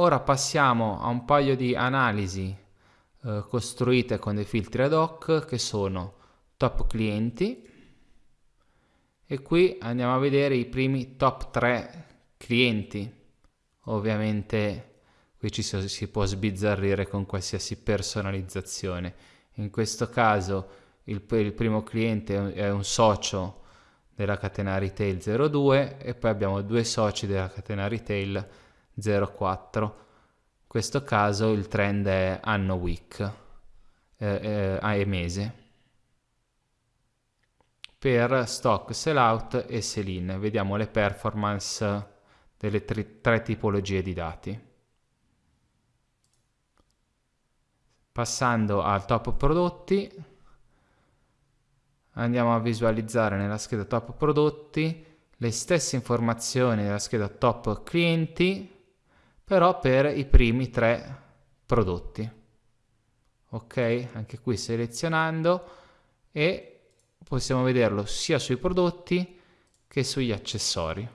ora passiamo a un paio di analisi eh, costruite con dei filtri ad hoc che sono top clienti. E qui andiamo a vedere i primi top 3 clienti. Ovviamente qui ci si può sbizzarrire con qualsiasi personalizzazione. In questo caso il, il primo cliente è un socio della catena retail 02 e poi abbiamo due soci della catena retail 04 in questo caso il trend è anno week eh, eh, mese per stock sellout e sell-in. Vediamo le performance delle tre, tre tipologie di dati. Passando al top prodotti, andiamo a visualizzare nella scheda top prodotti le stesse informazioni della scheda top clienti, però per i primi tre prodotti. Ok, anche qui selezionando e possiamo vederlo sia sui prodotti che sugli accessori.